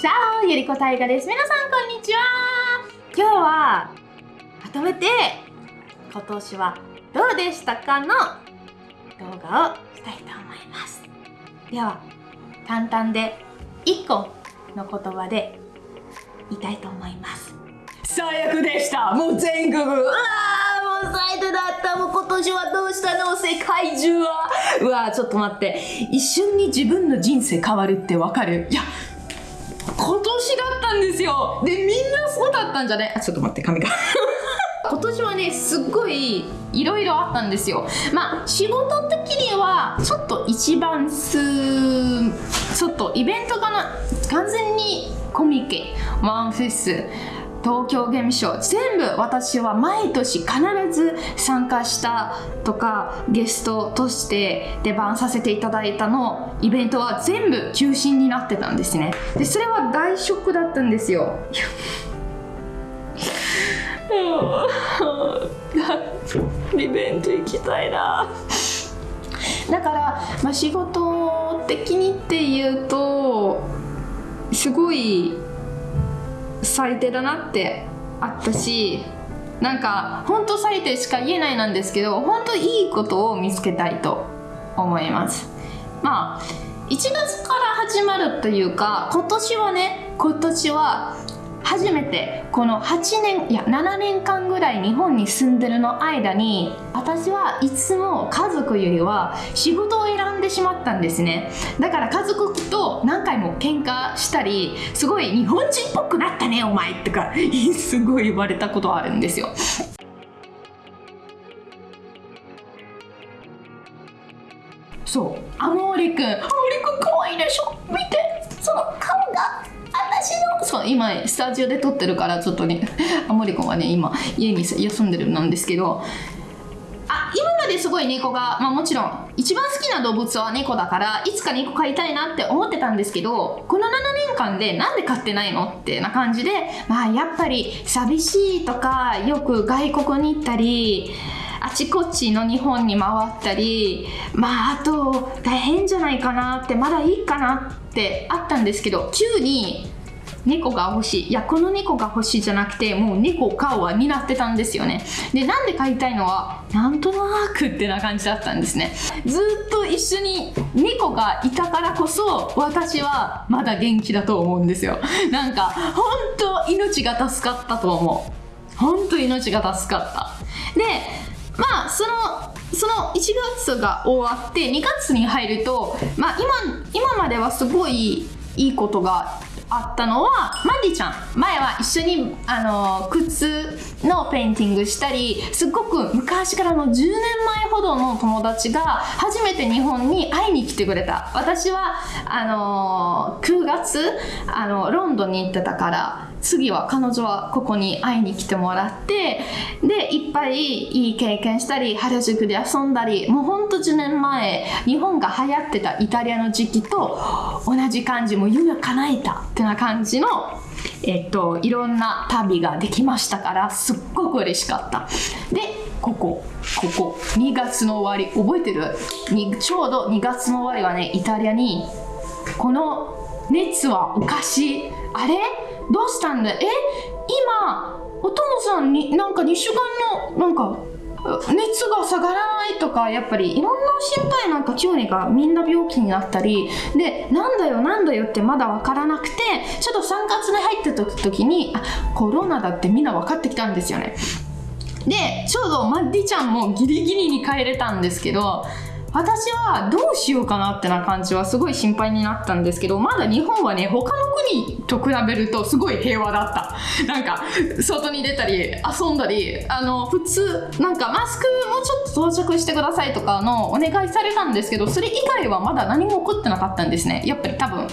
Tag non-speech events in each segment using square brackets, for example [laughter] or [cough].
チャオゆりこたいがです。皆さんこんにちは。今日は、まとめて、今年はどうでしたかの動画をしたいと思います。では、簡単で1個の言葉で言いたいと思います。最悪でした。もう全国。うわーもう最低だった。もう今年はどうしたの？世界中は。うわーちょっと待って。一瞬に自分の人生変わるってわかる？いや今年だったんですよ。でみんなそうだったんじゃないあちょっと待って髪が。[laughs] 今年はねすっごいいろいろあったんですよ。まあ仕事的にはちょっと一番すちょっとイベントかな？完全にコミケワンフェス東京ゲームショウ全部私は毎年必ず参加したとかゲストとして出番させていただいたのイベントは全部中心になってたんですね。でそれは大ショックだったんですよ。イベント行きたいな。だから、まあ、仕事的にっていうとすごい最低だなってあったしなんか本当最低しか言えないなんですけど本当いいことを見つけたいと思います。まあ1月から始まるというか今年はね今年は初めてこの8年いや7年間ぐらい日本に住んでるの間に私はいつも家族よりは仕事を選んでしまったんですね。だから家族と何回も喧嘩したりすごい日本人っぽくなったねお前とか [laughs] すごい言われたことあるんですよ。そうアモーリくんアモーリくんかわいでしょ？見て。その顔が。のそう今スタジオで撮ってるからちょっとねアモリくんはね今家に休んでるなんですけど。あ今まですごい猫が、まあ、もちろん一番好きな動物は猫だからいつか猫飼いたいなって思ってたんですけどこの7年間でなんで飼ってないのってな感じでまあやっぱり寂しいとかよく外国に行ったりあちこちの日本に回ったりまああと大変じゃないかなってまだいいかなってあったんですけど急に猫が欲しい。いやこの猫が欲しいじゃなくてもう猫を飼うわになってたんですよね。でなんで飼いたいのはなんとなくってな感じだったんですね。ずっと一緒に猫がいたからこそ私はまだ元気だと思うんですよ。なんか本当命が助かったと思う。本当命が助かった。でまあそのその1月が終わって2月に入ると、まあ、今今まではすごいいいことがあったのはマンディちゃん。前は一緒にあの靴のペインティングしたりすっごく昔からの10年前ほどの友達が初めて日本に会いに来てくれた。私はあの9月あのロンドンに行ってたから次は彼女はここに会いに来てもらってでいっぱいいい経験したり原宿で遊んだりもうほんと10年前日本が流行ってたイタリアの時期と同じ感じもう夢叶えたってな感じのえっといろんな旅ができましたからすっごく嬉しかった。でここここ2月の終わり覚えてる？にちょうど2月の終わりはねイタリアにこの熱はおかしい。あれ？どうしたんだ？え？今お父さんになんか2週間のなんか熱が下がらないとかやっぱりいろんな心配なんか急にがみんな病気になったりでなんだよなんだよってまだ分からなくてちょっと3月に入ってた時にあコロナだってみんな分かってきたんですよね。でちょうどマッディちゃんもギリギリに帰れたんですけど私はどうしようかなってな感じはすごい心配になったんですけどまだ日本はね他の国と比べるとすごい平和だった。なんか外に出たり遊んだりあの普通なんかマスクもうちょっと到着してくださいとかのお願いされたんですけどそれ以外はまだ何も起こってなかったんですね。やっぱり多分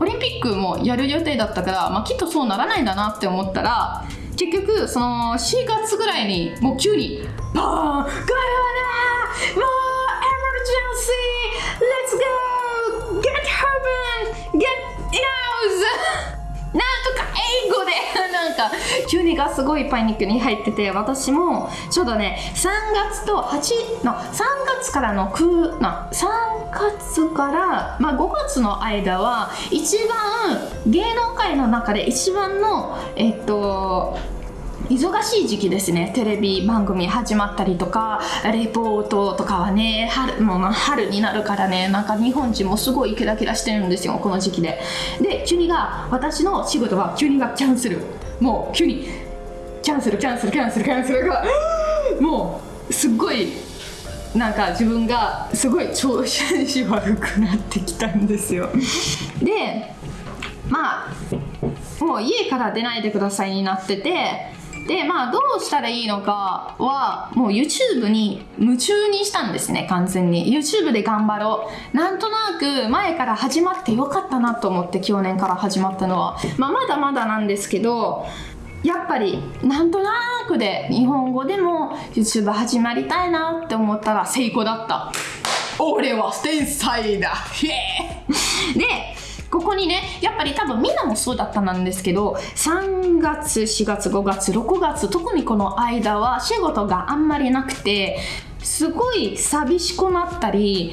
オリンピックもやる予定だったから、まあ、きっとそうならないんだなって思ったら結局その4月ぐらいにもう急にバーンコロナもうエマージェンシー Let's go! Get heaven get house なんとか英語で。なんか急にがすごいパニックに入ってて私もちょうどね3月と8の3月からの9な3月から、まあ、5月の間は一番芸能界の中で一番のえっと忙しい時期ですね。テレビ番組始まったりとかレポートとかはね春もう春になるからねなんか日本人もすごいキラキラしてるんですよこの時期で。で急にが私の仕事は急にがキャンセル。もう急にキャンセルキャンセルキャンセルキャンセルが [gasps] もうすっごいなんか自分がすごい調子悪くなってきたんですよ。でまあもう家から出ないでくださいになっててでまあどうしたらいいのかはもう YouTube に夢中にしたんですね完全に。YouTube で頑張ろう。なんとなく前から始まってよかったなと思って去年から始まったのは、まあ、まだまだなんですけどやっぱりなんとなくで日本語でも YouTube 始まりたいなって思ったら成功だった。俺は天才だ。イエー。イでここにねやっぱり多分みんなもそうだったなんですけど3月4月5月6月特にこの間は仕事があんまりなくてすごい寂しくなったり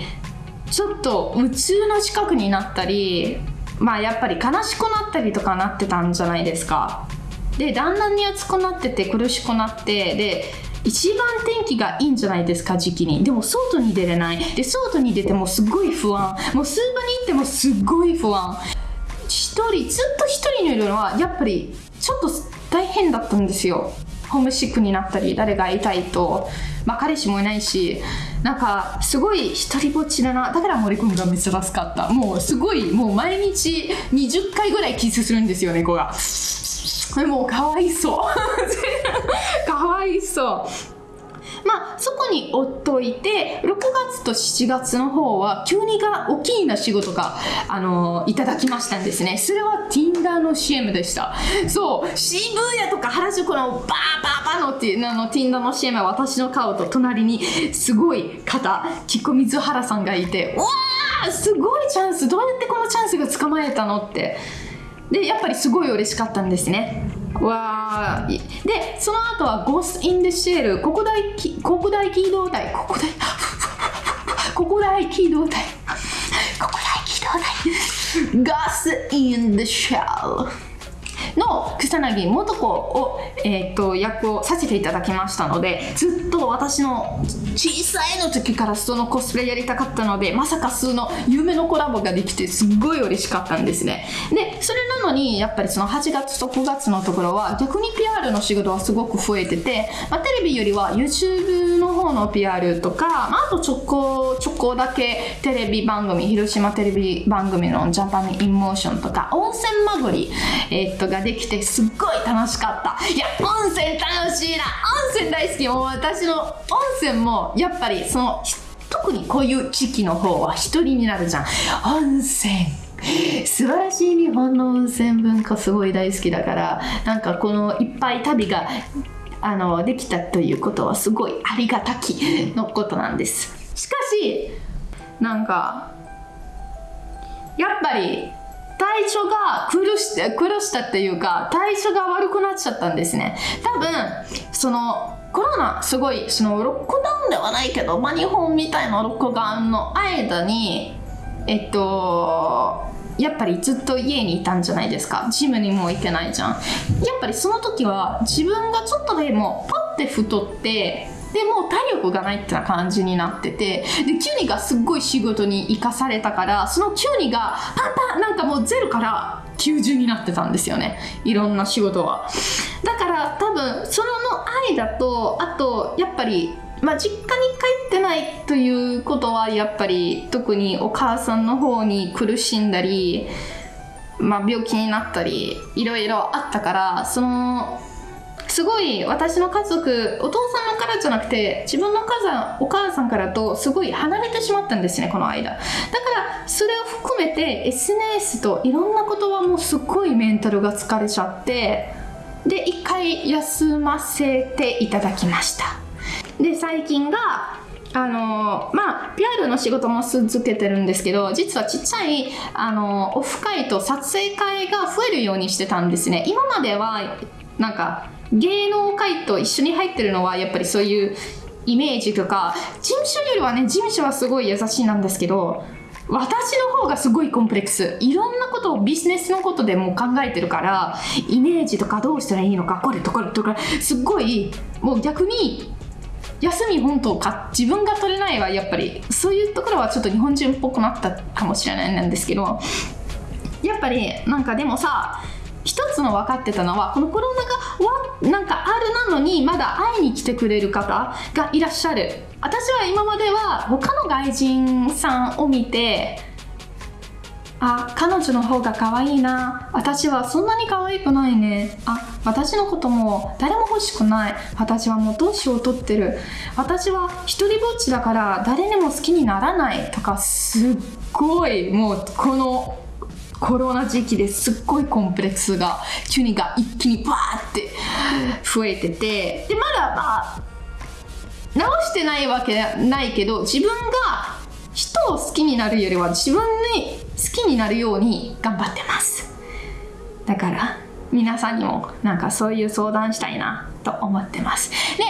ちょっと夢中の近くになったりまあやっぱり悲しくなったりとかなってたんじゃないですか。でだんだんに暑くなってて苦しくなってで一番天気がいいんじゃないですか時期に。でも外に出れない。で外に出てもすごい不安。もうスーパーにてもすっごい不安。一人ずっと一人にいるのはやっぱりちょっと大変だったんですよ。ホームシックになったり誰がいたいと。まあ彼氏もいないしなんかすごい一人ぼっちだな。だから森君が珍しかった。もうすごいもう毎日20回ぐらいキスするんですよ猫が。もうかわいそう。[laughs] かわいそう。まあそこに置っといて6月と7月の方は急にが大きいな仕事があのいただきましたんですね。それは Tinder の CM でした。そう渋谷とか原宿のバーバーバーのっていうあの Tinder の CM は私の顔と隣にすごい方木子水原さんがいてうわーすごいチャンスどうやってこのチャンスが捕まえたのって。でやっぱりすごい嬉しかったんですね。わーでその後は「ゴースト・イン・デ・シェル」国大き国大機動隊国大国大機動隊国大機動隊「ゴースト・ [laughs] イン・デ・シェル」の草薙素子を、えー、と役をさせていただきましたのでずっと私の小さいの時からそのコスプレやりたかったのでまさかその夢のコラボができてすっごい嬉しかったんですね。でそれなのにやっぱりその8月と9月のところは逆に PR の仕事はすごく増えてて、まあ、テレビよりは YouTube の方の PR とか、まあ、あとちょこちょこだけテレビ番組広島テレビ番組のジャパンインモーションとか温泉巡り、えーっとができてすっごい楽しかった。いや温泉楽しいな。温泉大好き。もう私の温泉もやっぱりその特にこういう時期の方は一人になるじゃん。温泉。素晴らしい日本の温泉文化すごい大好きだからなんかこのいっぱい旅があのできたということはすごいありがたきのことなんです。しかしなんかやっぱり体調が苦し苦したっていうか体調が悪くなっちゃったんですね。多分そのコロナすごいそのロックダウンではないけど、まあ、日本みたいなロックダウンの間にえっとやっぱりずっと家にいたんじゃないですか。ジムにも行けないじゃん。やっぱりその時は自分がちょっとでもパッて太ってでもう体力がないってな感じになっててでキュニがすっごい仕事に生かされたからそのキュニがパンパンなんかもうゼロから90になってたんですよね。いろんな仕事は。だから多分その愛だとあとやっぱりまあ、実家に帰ってないということはやっぱり特にお母さんの方に苦しんだり、まあ、病気になったりいろいろあったからそのすごい私の家族お父さんからじゃなくて自分の母さんお母さんからとすごい離れてしまったんですねこの間。だからそれを含めて SNS といろんなことはもうすっごいメンタルが疲れちゃってで一回休ませていただきました。で最近があのまあ PR の仕事も続けてるんですけど実はちっちゃいあのオフ会と撮影会が増えるようにしてたんですね。今まではなんか芸能界と一緒に入ってるのはやっぱりそういうイメージとか事務所よりはね事務所はすごい優しいなんですけど私の方がすごいコンプレックス。いろんなことをビジネスのことでも考えてるからイメージとかどうしたらいいのかこれとかとかすっごいもう逆に休み本当か自分が取れないはやっぱりそういうところはちょっと日本人っぽくなったかもしれないなんですけどやっぱりなんかでもさ一つの分かってたのはこのコロナがなんかあるなのにまだ会いに来てくれる方がいらっしゃる。私は今までは他の外人さんを見てあ彼女の方が可愛いな。私はそんなに可愛くないね。あ私のことも誰も欲しくない。私はもう年を取ってる。私は一人ぼっちだから誰にも好きにならないとかすっごいもうこのコロナ時期ですっごいコンプレックスが急にが一気にバーって増えててでまだまあ直してないわけないけど自分が人を好きになるよりは自分に好きになるように頑張ってます。だから皆さんにもなんかそういう相談したいなと思ってます。で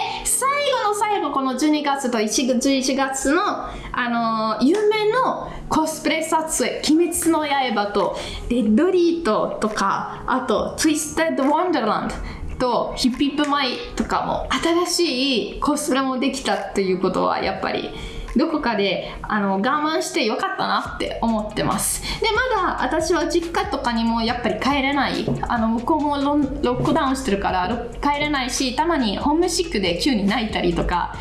最後この12月と11月のあの有名のコスプレ撮影「鬼滅の刃」と「デッドリート」とかあと「ツイステッド・ワンダーランド」とヒップヒップマイとかも新しいコスプレもできたっていうことはやっぱりどこかであの我慢してよかったなって思ってます。でまだ私は実家とかにもやっぱり帰れない。あの向こうもロックダウンしてるから帰れないしたまにホームシックで急に泣いたりとか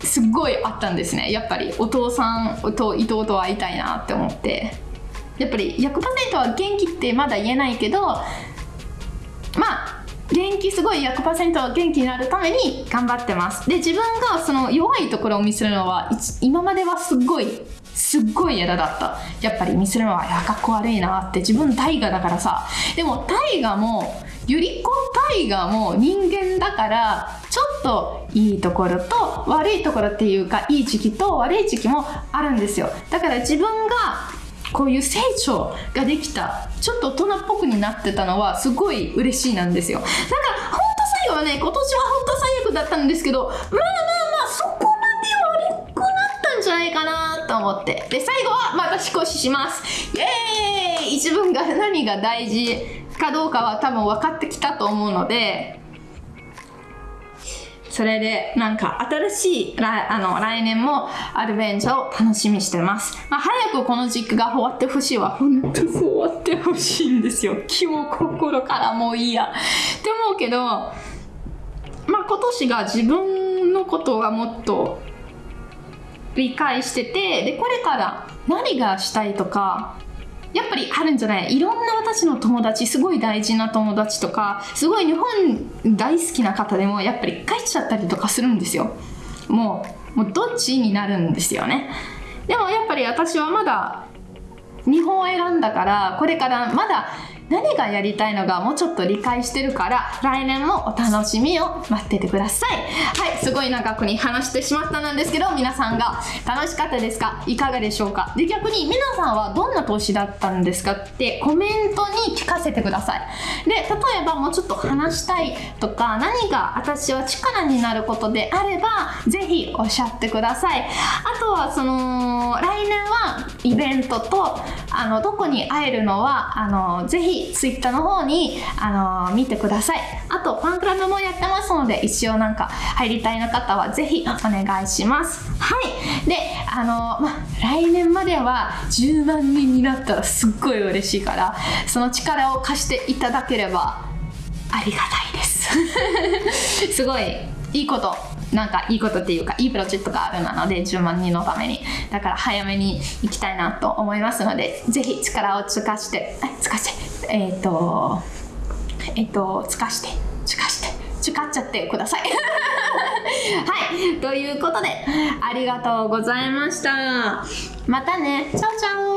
すっごいあったんですね。やっぱりお父さんと伊藤と会いたいなって思って。やっぱり100%は元気ってまだ言えないけどまあ元気すごい100%元気になるために頑張ってます。で自分がその弱いところを見せるのは今まではすっごいすっごい嫌だった。やっぱり見せるのはいやかっこ悪いなって。自分大河だからさ。でも大河もゆり子大河も人間だからちょっといいところと悪いところっていうかいい時期と悪い時期もあるんですよ。だから自分がこういう成長ができたちょっと大人っぽくになってたのはすごい嬉しいなんですよ。だから本当最後はね今年は本当最悪だったんですけどまあまあまあそこまで悪くなったんじゃないかなと思って。で最後はまた年越しします。イエーイ!自分が何が大事かどうかは多分分かってきたと思うのでそれでなんか新しいあの来年もアドベンチャーを楽しみしてます、まあ、早くこの時期が終わってほしいわ本当そう終わってほしいんですよ。[laughs] 気も心からもういいや。って思うけどまあ今年が自分のことがもっと理解しててでこれから何がしたいとかやっぱりあるんじゃない？いろんな私の友達すごい大事な友達とかすごい日本大好きな方でもやっぱり帰っちゃったりとかするんですよ。もうもうどっちになるんですよね。でもやっぱり私はまだ日本を選んだからこれからまだ何がやりたいのかもうちょっと理解してるから来年もお楽しみを待っててください。はいすごい長くに話してしまったんですけど皆さんが楽しかったですか？いかがでしょうか？で逆に皆さんはどんな投資だったんですか？ってコメントに聞かせてください。で例えばもうちょっと話したいとか何が私は力になることであればぜひおっしゃってください。あとはその来年はイベントとあのどこに会えるのはあのぜひ Twitter の方に、あの見てください。あと、ファンクラブもやってますので、一応なんか入りたいの方はぜひお願いします。はい。で、あのま、来年までは10万人になったらすっごい嬉しいから、その力を貸していただければありがたいです。[laughs] すごいいいことなんかいいことっていうかいいプロジェクトがあるなので10万人のために。だから早めに行きたいなと思いますのでぜひ力を尽かして尽かして。えっ、ー、とえっ、ー、と尽かして。尽かして。使っちゃってください。[laughs] はい。ということでありがとうございました。またね。チャオチャオ。